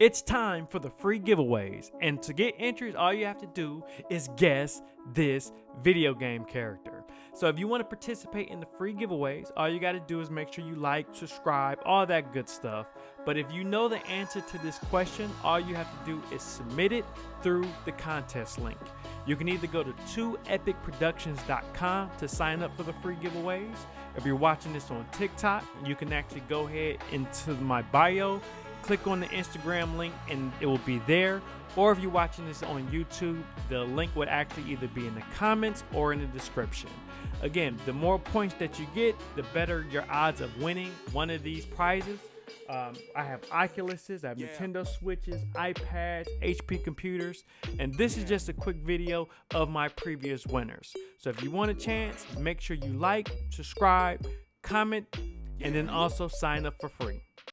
It's time for the free giveaways, and to get entries, all you have to do is guess this video game character. So if you want to participate in the free giveaways, all you got to do is make sure you like, subscribe, all that good stuff. But if you know the answer to this question, all you have to do is submit it through the contest link. You can either go to 2epicproductions.com to sign up for the free giveaways. If you're watching this on TikTok, you can actually go ahead into my bio click on the Instagram link and it will be there. Or if you're watching this on YouTube, the link would actually either be in the comments or in the description. Again, the more points that you get, the better your odds of winning one of these prizes. Um, I have Oculuses, I have yeah. Nintendo Switches, iPads, HP computers, and this is just a quick video of my previous winners. So if you want a chance, make sure you like, subscribe, comment, and then also sign up for free.